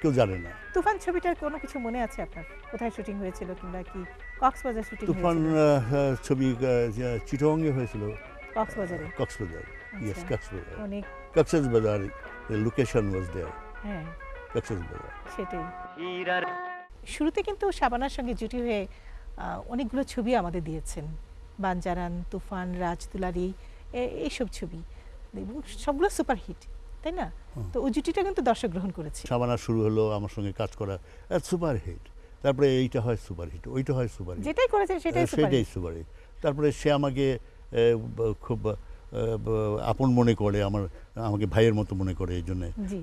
কেউ জানে না। তুফান ছবিটার কোনো কিছু মনে আছে আপনার? কোথায় শুটিং হয়েছিল কিংবা কি কক্সবাজার শুটিং তুফান আহ, ছবি চিটংয়ে হয়েছিল। কক্সবাজারে? কক্সবাজার ইয়েস আচ্ছা। কক্সবাজার। অনেক কক্সবাজার লোকেশন ওয়াজ দেয়ার হ্যাঁ। কক্সবাজার সেটাই। শুরুতে কিন্তু শাবানার সঙ্গে জুটি হয়ে অনেকগুলো ছবি আমাদের দিয়েছেন। বানজারান তুফান রাজ দুলারি এইসব ছবি। এবং সবগুলো সুপারহিট। তাই না? তো ওই জুটিটা কিন্তু দর্শক গ্রহণ করেছে। সাবানা শুরু হলো আমার সঙ্গে কাজ করা সুপার হিট তারপরে এইটা হয় সুপার হিট ওইটা হয় সুপার হিট যেটাই করেছেন সেটাই সেটাই সুপার হিট তারপরে সে আমাকে খুব আপন মনে করে আমার আমাকে ভাইয়ের মতো মনে করে এই জন্য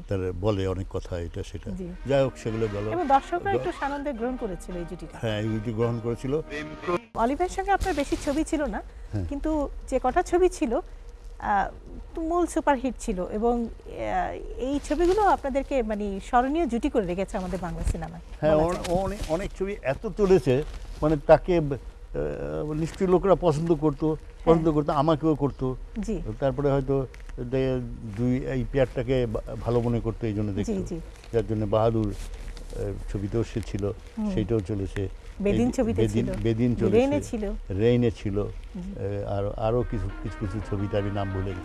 তার বলে অনেক কথা এটা সেটা। যাই হোক সেগুলো গেল দর্শকরা একটু সানন্দে গ্রহণ করেছিল এই জুটিটা হ্যাঁ এই জুটি গ্রহণ করেছিল। অলিভের সঙ্গে আপনার বেশি ছবি ছিল না হ্যাঁ। কিন্তু যে কটা ছবি ছিল তুমুল সুপারহিট ছিল এবং এই ছবিগুলো আপনাদেরকে মানে স্মরণীয় জুটি করে রেখেছে আমাদের বাংলা সিনেমায়। হ্যাঁ। অনেক অনেক ছবি এত চলেছে মানে তাকে নিশ্চয়ই লোকরা পছন্দ করতো পছন্দ করতো আমাকেও করতো। জি। তারপরে হয়তো দুই এই পেয়ারটাকে ভালো মনে করতো এই জন্য জি দেখতো যার জন্য বাহাদুর ছবিতেও সে ছিল হুম। সেইটাও চলেছে। বেদিন ছবিতে ছিল। বেদিন রেইনে ছিল। রেইনে ছিল। আর আরও কিছু কিছু কিছু ছবিতে আমি নাম গেছি।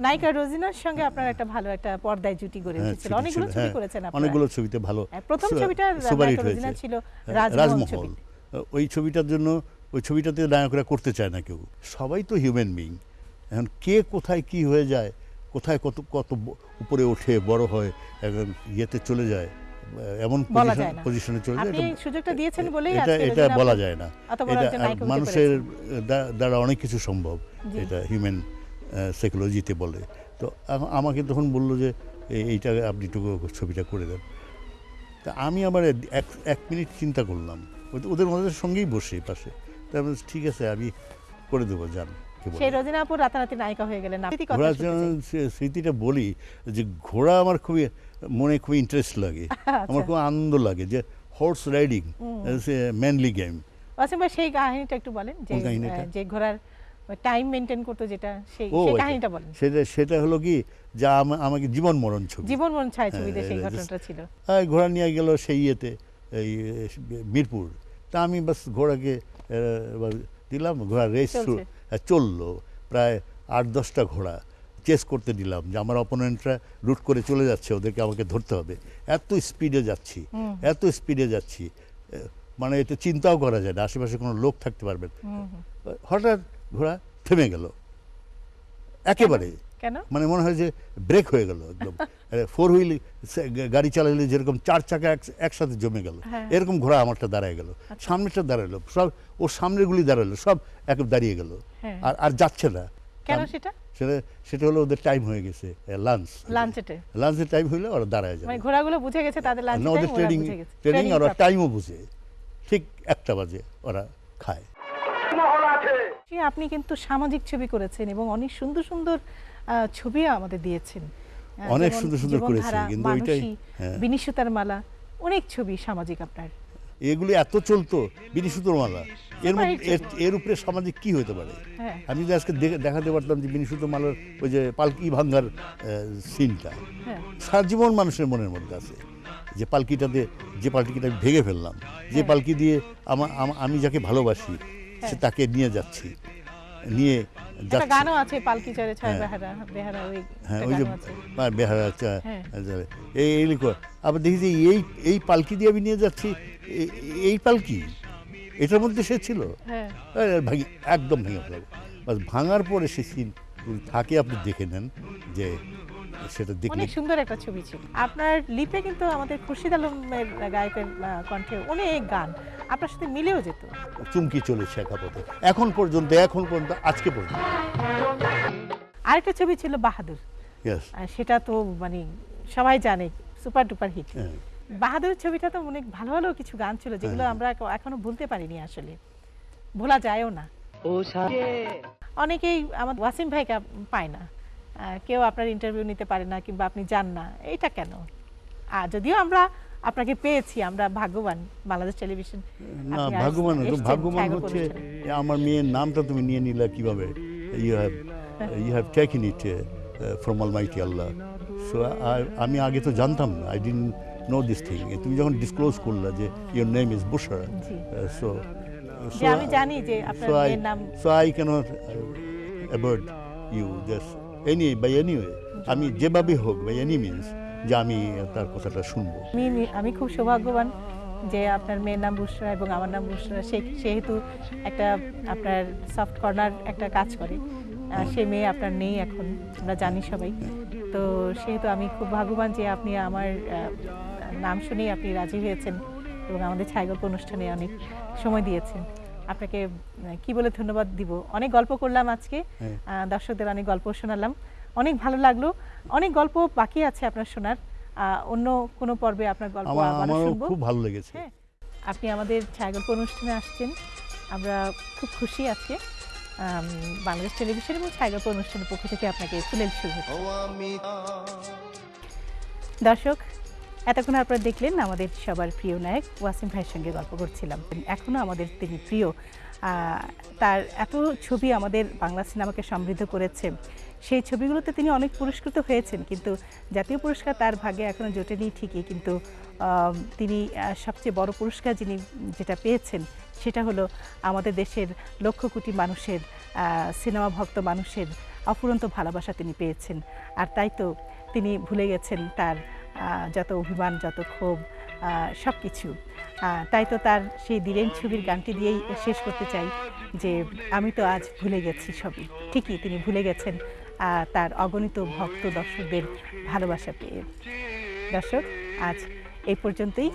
নায়িকা রোজিনার সঙ্গে আপনার একটা ভালো একটা পর্দায় জুটি গড়ে হ্যাঁ, উঠেছিল। অনেকগুলো ছবি হ্যাঁ, করেছেন আপনারা। অনেকগুলো ছবিতে ভালো। হ্যাঁ, প্রথম ছবিটা রোজিনা ছিল রাজমহল ওই ছবিটার জন্য ওই ছবিটাতে নায়করা করতে চায় না কেউ। সবাই তো হিউম্যান বিং এখন কে কোথায় কি হয়ে যায়? কোথায় কত কত উপরে ওঠে বড় হয় ইয়েতে চলে যায় এমন পজিশনে চলে যায় এটা- সুযোগটা দিয়েছেন বলেই এটা এটা বলা যায় না। এটা মানুষের। দ্বারা অনেক কিছু সম্ভব এটা হিউম্যান সাইকোলজিতে বলে। তো আমাকে তখন বলল যে এইটা আপনি একটু ছবিটা করে দেন। তা আমি আবার এক এক মিনিট চিন্তা করলাম। ওদের- ওদের সঙ্গেই বসে পাশে। তা আমি ঠিক আছে আমি করে দেবো যান। সেই রোজিনা আপু রাতারাতি নায়িকা হয়ে গেলেন। ঘোড়া স্মৃতিটা বলি যে ঘোড়া আমার খুবই মনে খুবই ইন্টারেস্ট লাগে। আমার খুব আনন্দ লাগে যে হর্স রাইডিং ম্যানলি গেম ভাই সেই কাহিনীটা একটু বলেন যে যে ঘোড়ার টাইম মেনটেন করতো যেটা সেই সেই আচ্ছা। কাহিনীটা বলেন। সেটা সেটা হলো কি যা আমাকে জীবন মরণ ছবি। জীবন মন ছায় ছবিতে সেই ঘটনাটা ছিল। ঘোড়া নিয়ে গেল সেই ইয়েতে এই মিরপুর। তা আমি বাস ঘোড়াকে দিলাম ঘোড়া রেস। চলল। প্রায় আট দশটা ঘোড়া চেস করতে দিলাম যে আমার অপোনেন্টরা রুট করে চলে যাচ্ছে ওদেরকে আমাকে ধরতে হবে। এত স্পিডে যাচ্ছি এত স্পিডে যাচ্ছি। মানে এটা চিন্তাও করা যায় না আশেপাশে কোনো লোক থাকতে পারবে। হঠাৎ ঘোড়া থেমে গেল। একেবারে। মানে মনে হয় যে ব্রেক হয়ে গেল একদম। ফোর হুইল গাড়ি চালালে যেরকম চার চাকা একসাথে জমে গেল। হ্যাঁ। এরকম ঘোড়া আমারটা দাঁড়ায় গেল। সামনেটা দাঁড়াল। সব ওর সামনেরগুলি দাঁড়াল সব এক দাঁড়িয়ে গেল। হ্যাঁ। আর আর যাচ্ছে না। কেন সেটা? সেটা সেটা হলো ওদের টাইম হয়ে গেছে লাঞ্চ লাঞ্চেটে লাঞ্চের টাইম হলে ওরা দাঁড়ায় যাবে। মানে ঘোড়াগুলো বুঝে গেছে তাদের লাঞ্চ না ওদের ট্রেনিং ট্রেনিং আর ওরা প্রাপ্ত। টাইমও বুঝে। ঠিক একটা বাজে ওরা খায়। আপনি কিন্তু সামাজিক ছবি করেছেন এবং অনেক সুন্দর সুন্দর আহ, ছবি আমাদের দিয়েছেন। অনেক সুন্দর সুন্দর করেছি, কিন্তু ওইটাই- হ্যাঁ। বিনিশুতার মালা অনেক ছবি সামাজিক আপনার। এগুলি এত চলতো বিনিশুতোর মালা। এর এর- উপরে সামাজিক কি হতে পারে? হ্যাঁ। আমি যদি আজকে দেখাতে পারতাম যে বিনিশুত মালার ওই যে পালকি ভাঙ্গার সিনটা। হ্যাঁ। সারা জীবন মানুষের মনের মধ্যে আছে যে পালকিটাতে যে পালকিটা আমি ভেঙে ফেললাম যে পালকি দিয়ে আমি যাকে ভালোবাসি সে তাকে নিয়ে যাচ্ছি। নিয়ে গানও আছে পালকি চড়ে ছয় হ্যাঁ। বেহারা বেহারা ওই হ্যাঁ ওই যে বেহারা হ্যাঁ। এই এই আবার দেখি যে এই এই পালকি দিয়ে আমি নিয়ে যাচ্ছি এই পালকি? এটার মধ্যে সে ছিল? হ্যাঁ। ভাঙি একদম ভেঙে ফেলাবো। বাস ভাঙার পরে সে সিন থাকে আপনি দেখে নেন যে সেটা দেখলে অনেক সুন্দর একটা ছবি ছিল। আপনার লিপে কিন্তু আমাদের খুরশিদ আলমের গায়কের কণ্ঠে অনেক গান। আপনার সাথে মিলেও যেত। চুমকি চলেছে একা পথে এখন পর্যন্ত এখন পর্যন্ত আজকে পর্যন্ত। আরেকটা ছবি ছিল বাহাদুর। সেটা তো মানে সবাই জানে সুপার ডুপার হিট। হ্যাঁ। বাহাদুর ছবিটা তো অনেক ভালো ভালো কিছু গান ছিল যেগুলো হ্যাঁ। আমরা এখনও ভুলতে পারিনি আসলে। ভোলা যায়ও না। অনেকেই আমার ওয়াসিম ভাইকে পায় না। কেউ আপনার ইন্টারভিউ নিতে পারে না কিংবা আপনি যান না এটা কেন? আর যদিও আমরা আপনাকে পেয়েছি আমরা ভাগ্যবান বাংলাদেশ টেলিভিশন। না ভাগ্যবান তো ভাগ্যবান হচ্ছে। আমার মেয়ের নামটা তুমি নিয়ে নিলা কীভাবে? You have you have taken it from almighty Allah so আমি আগে তো জানতাম না I didn't know this thing তুমি যখন ডিসক্লোজ করলা যে your name is Bushra so আমি জানি যে আপনার মেয়ের নাম so I cannot uh, avoid you by any way. আমি যেভাবে হোক বাই এনি মিনস যে আমি তার কথাটা শুনব। আমি আমি খুব সৌভাগ্যবান যে আপনার মেয়ের নাম বুসরা এবং আমার নাম বুসরা সে সেহেতু একটা আপনার সফট কর্নার একটা কাজ করে। সেই মেয়ে আপনার নেই এখন আমরা জানি সবাই। তো সেহেতু আমি খুব ভাগ্যবান যে আপনি আমার নাম শুনেই আপনি রাজি হয়েছেন এবং আমাদের ছায়াগল্প অনুষ্ঠানে অনেক সময় দিয়েছেন। আপনাকে কি বলে ধন্যবাদ দিব? অনেক গল্প করলাম আজকে। হ্যাঁ। দর্শকদের অনেক গল্প শোনালাম। অনেক ভালো লাগল। অনেক গল্প বাকি আছে আপনার শোনার। অন্য কোনো পর্বে আপনার গল্প আমার শুনব। খুব ভালো লেগেছে। হ্যাঁ। আপনি আমাদের ছায়াগল্প অনুষ্ঠানে আসছেন। আমরা খুব খুশি আছি আম, বাংলাদেশ টেলিভিশন এবং ছায়াগল্প অনুষ্ঠানের পক্ষ থেকে আপনাকে শুভেচ্ছা। দর্শক এতক্ষণ আপনারা দেখলেন আমাদের সবার প্রিয় নায়ক ওয়াসিম ভাইয়ের সঙ্গে গল্প করছিলাম। এখনও আমাদের তিনি প্রিয়। তার এত ছবি আমাদের বাংলা সিনেমাকে সমৃদ্ধ করেছে। সেই ছবিগুলোতে তিনি অনেক পুরস্কৃত হয়েছেন, কিন্তু জাতীয় পুরস্কার তার ভাগে এখনও জোটেনি ঠিকই, কিন্তু তিনি সবচেয়ে বড় পুরস্কার যিনি যেটা পেয়েছেন সেটা হলো আমাদের দেশের লক্ষ কোটি মানুষের সিনেমা ভক্ত মানুষের অফুরন্ত ভালোবাসা তিনি পেয়েছেন। আর তাই তো তিনি ভুলে গেছেন তার যত অভিমান, যত ক্ষোভ সব কিছু তাই তো তার সেই দিলেন ছবির গানটি দিয়েই শেষ করতে চাই যে আমি তো আজ ভুলে গেছি সবই ঠিকই তিনি ভুলে গেছেন তার অগণিত ভক্ত দর্শকদের ভালোবাসা পেয়ে। দর্শক, আজ এই পর্যন্তই।